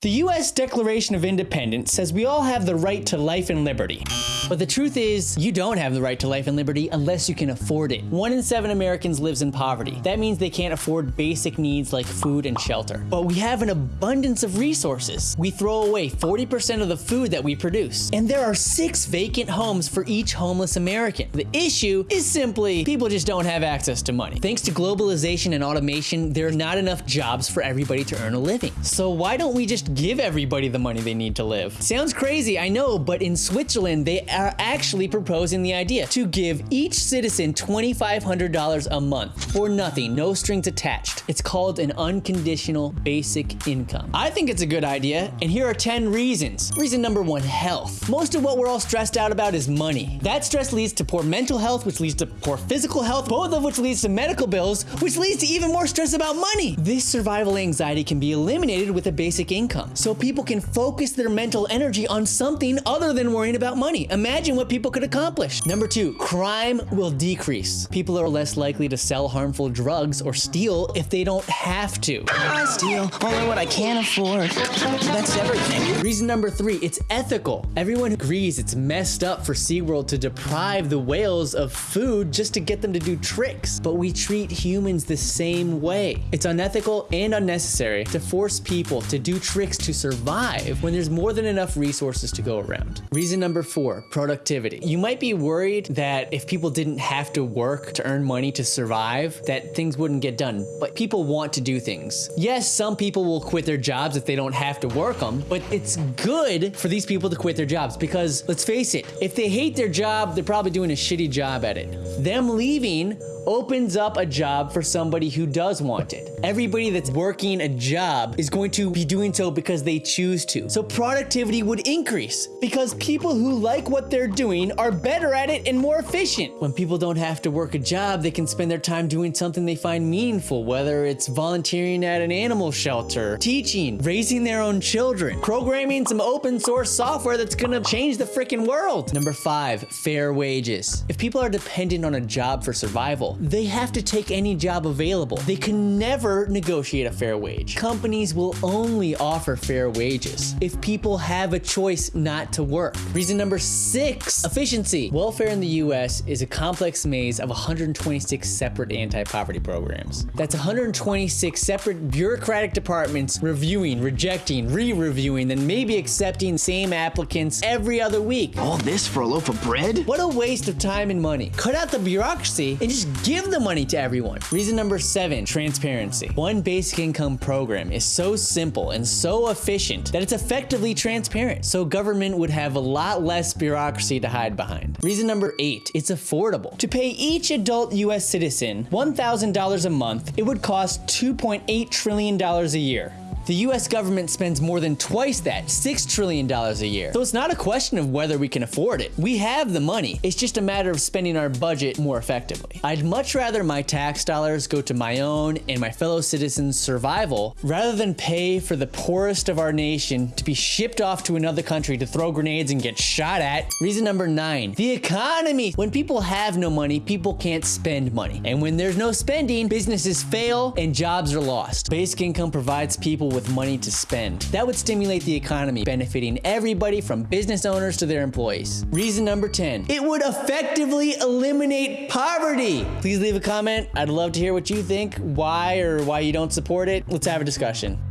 The US Declaration of Independence says we all have the right to life and liberty. But the truth is, you don't have the right to life and liberty unless you can afford it. One in seven Americans lives in poverty. That means they can't afford basic needs like food and shelter. But we have an abundance of resources. We throw away 40% of the food that we produce. And there are six vacant homes for each homeless American. The issue is simply people just don't have access to money. Thanks to globalization and automation, there are not enough jobs for everybody to earn a living. So why don't we just give everybody the money they need to live. Sounds crazy, I know, but in Switzerland, they are actually proposing the idea to give each citizen $2,500 a month for nothing, no strings attached. It's called an unconditional basic income. I think it's a good idea, and here are 10 reasons. Reason number one, health. Most of what we're all stressed out about is money. That stress leads to poor mental health, which leads to poor physical health, both of which leads to medical bills, which leads to even more stress about money. This survival anxiety can be eliminated with a basic income so people can focus their mental energy on something other than worrying about money. Imagine what people could accomplish. Number two, crime will decrease. People are less likely to sell harmful drugs or steal if they don't have to. I steal only what I can afford. That's everything. Reason number three, it's ethical. Everyone agrees it's messed up for SeaWorld to deprive the whales of food just to get them to do tricks. But we treat humans the same way. It's unethical and unnecessary to force people to do tricks tricks to survive when there's more than enough resources to go around. Reason number four, productivity. You might be worried that if people didn't have to work to earn money to survive, that things wouldn't get done, but people want to do things. Yes, some people will quit their jobs if they don't have to work them, but it's good for these people to quit their jobs because let's face it, if they hate their job, they're probably doing a shitty job at it. Them leaving opens up a job for somebody who does want it. Everybody that's working a job is going to be doing so because they choose to. So productivity would increase because people who like what they're doing are better at it and more efficient. When people don't have to work a job, they can spend their time doing something they find meaningful, whether it's volunteering at an animal shelter, teaching, raising their own children, programming some open source software that's gonna change the freaking world. Number five, fair wages. If people are dependent on a job for survival, they have to take any job available. They can never negotiate a fair wage. Companies will only offer fair wages if people have a choice not to work. Reason number six, efficiency. Welfare in the US is a complex maze of 126 separate anti-poverty programs. That's 126 separate bureaucratic departments reviewing, rejecting, re-reviewing, then maybe accepting same applicants every other week. All this for a loaf of bread? What a waste of time and money. Cut out the bureaucracy and just Give the money to everyone. Reason number seven, transparency. One basic income program is so simple and so efficient that it's effectively transparent, so government would have a lot less bureaucracy to hide behind. Reason number eight, it's affordable. To pay each adult US citizen $1,000 a month, it would cost $2.8 trillion a year. The US government spends more than twice that, $6 trillion a year. So it's not a question of whether we can afford it. We have the money. It's just a matter of spending our budget more effectively. I'd much rather my tax dollars go to my own and my fellow citizens' survival rather than pay for the poorest of our nation to be shipped off to another country to throw grenades and get shot at. Reason number nine, the economy. When people have no money, people can't spend money. And when there's no spending, businesses fail and jobs are lost. Basic income provides people with with money to spend. That would stimulate the economy, benefiting everybody from business owners to their employees. Reason number 10, it would effectively eliminate poverty. Please leave a comment. I'd love to hear what you think, why or why you don't support it. Let's have a discussion.